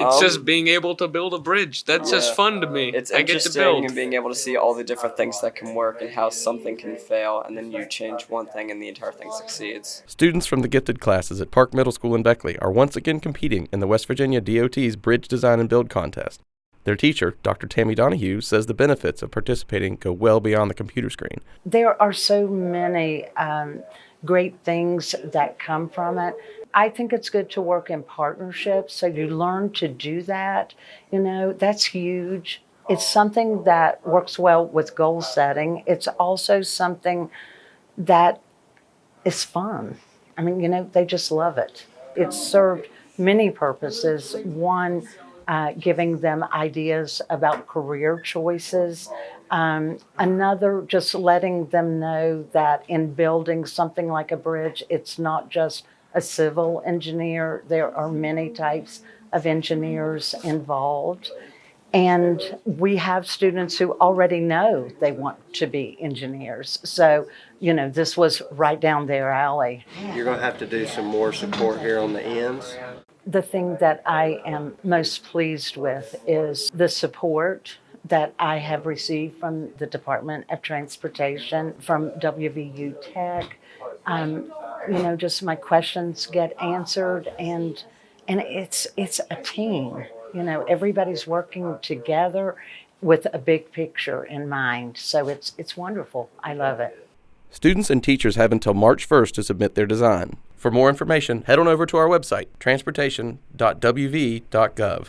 It's Um, just being able to build a bridge. That's just fun to me. It's I get to interesting build. and being able to see all the different things that can work and how something can fail, and then you change one thing and the entire thing succeeds. Students from the gifted classes at Park Middle School in Beckley are once again competing in the West Virginia DOT's Bridge Design and Build Contest. Their teacher, Dr. Tammy Donahue, says the benefits of participating go well beyond the computer screen. There are so many um, great things that come from it. I think it's good to work in partnerships. So you learn to do that. You know, that's huge. It's something that works well with goal setting. It's also something that is fun. I mean, you know, they just love it. It's served many purposes. One, uh, giving them ideas about career choices. Um, another, just letting them know that in building something like a bridge, it's not just a civil engineer. There are many types of engineers involved. And we have students who already know they want to be engineers. So, you know, this was right down their alley. You're gonna have to do some more support here on the ends. The thing that I am most pleased with is the support that I have received from the Department of Transportation, from WVU Tech. Um, you know, just my questions get answered, and and it's it's a team. You know, everybody's working together with a big picture in mind. So it's it's wonderful. I love it. Students and teachers have until March 1st to submit their design. For more information, head on over to our website, transportation.wv.gov.